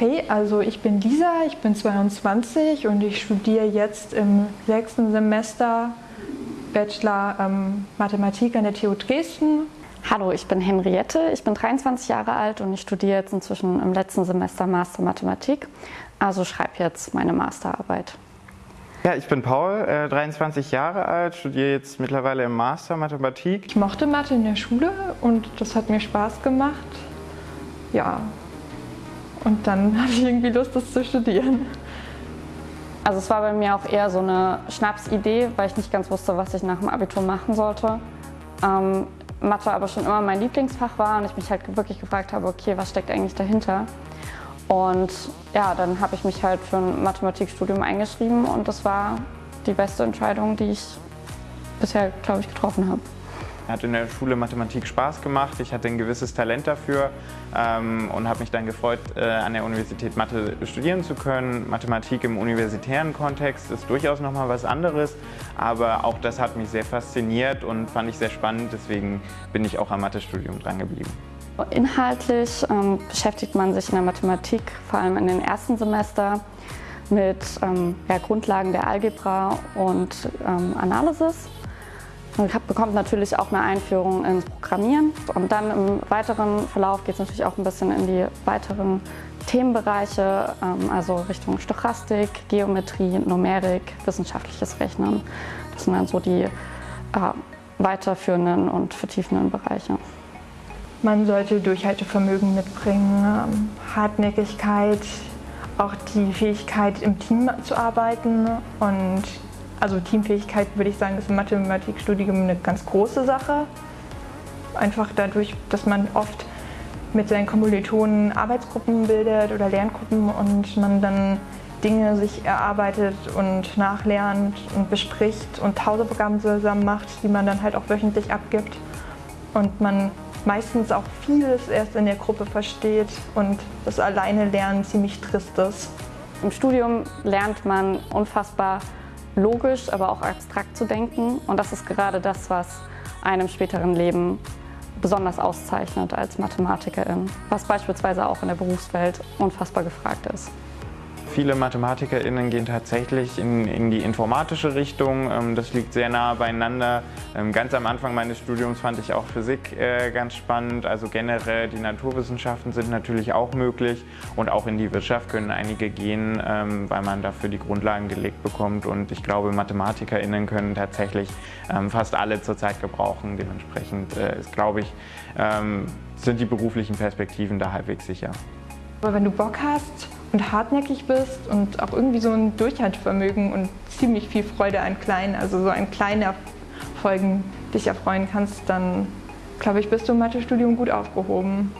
Hey, also ich bin Lisa, ich bin 22 und ich studiere jetzt im sechsten Semester Bachelor ähm, Mathematik an der TU Dresden. Hallo, ich bin Henriette, ich bin 23 Jahre alt und ich studiere jetzt inzwischen im letzten Semester Master Mathematik, also schreibe jetzt meine Masterarbeit. Ja, ich bin Paul, äh, 23 Jahre alt, studiere jetzt mittlerweile im Master Mathematik. Ich mochte Mathe in der Schule und das hat mir Spaß gemacht. Ja, und dann hatte ich irgendwie Lust, das zu studieren. Also es war bei mir auch eher so eine Schnapsidee, weil ich nicht ganz wusste, was ich nach dem Abitur machen sollte. Ähm, Mathe aber schon immer mein Lieblingsfach war und ich mich halt wirklich gefragt habe, okay, was steckt eigentlich dahinter? Und ja, dann habe ich mich halt für ein Mathematikstudium eingeschrieben und das war die beste Entscheidung, die ich bisher, glaube ich, getroffen habe. Hat in der Schule Mathematik Spaß gemacht, ich hatte ein gewisses Talent dafür ähm, und habe mich dann gefreut, äh, an der Universität Mathe studieren zu können. Mathematik im universitären Kontext ist durchaus nochmal was anderes, aber auch das hat mich sehr fasziniert und fand ich sehr spannend, deswegen bin ich auch am Mathestudium dran geblieben. Inhaltlich ähm, beschäftigt man sich in der Mathematik vor allem in den ersten Semester mit ähm, ja, Grundlagen der Algebra und ähm, Analysis. Man bekommt natürlich auch eine Einführung ins Programmieren und dann im weiteren Verlauf geht es natürlich auch ein bisschen in die weiteren Themenbereiche, ähm, also Richtung Stochastik, Geometrie, Numerik, wissenschaftliches Rechnen. Das sind dann so die äh, weiterführenden und vertiefenden Bereiche. Man sollte Durchhaltevermögen mitbringen, ähm, Hartnäckigkeit, auch die Fähigkeit im Team zu arbeiten und also Teamfähigkeit würde ich sagen, ist im Mathematikstudium eine ganz große Sache. Einfach dadurch, dass man oft mit seinen Kommilitonen Arbeitsgruppen bildet oder Lerngruppen und man dann Dinge sich erarbeitet und nachlernt und bespricht und Hausaufgaben zusammen macht, die man dann halt auch wöchentlich abgibt. Und man meistens auch vieles erst in der Gruppe versteht und das alleine Lernen ziemlich trist ist. Im Studium lernt man unfassbar logisch, aber auch abstrakt zu denken. Und das ist gerade das, was einem späteren Leben besonders auszeichnet als Mathematikerin, was beispielsweise auch in der Berufswelt unfassbar gefragt ist. Viele MathematikerInnen gehen tatsächlich in, in, die informatische Richtung. Ähm, das liegt sehr nah beieinander. Ähm, ganz am Anfang meines Studiums fand ich auch Physik äh, ganz spannend. Also generell die Naturwissenschaften sind natürlich auch möglich und auch in die Wirtschaft können einige gehen, ähm, weil man dafür die Grundlagen gelegt bekommt. Und ich glaube, MathematikerInnen können tatsächlich fast alle zurzeit gebrauchen. Dementsprechend äh, ist, glaube ich, sind die beruflichen Perspektiven da halbwegs sicher. Aber wenn du Bock hast, und hartnäckig bist und auch irgendwie so ein Durchhaltevermögen und ziemlich viel Freude an kleinen, also so an kleinen Erfolgen dich erfreuen kannst, dann glaube ich, bist du im Mathestudium gut aufgehoben.